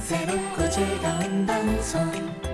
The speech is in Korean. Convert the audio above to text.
새롭고 즐거운 방송.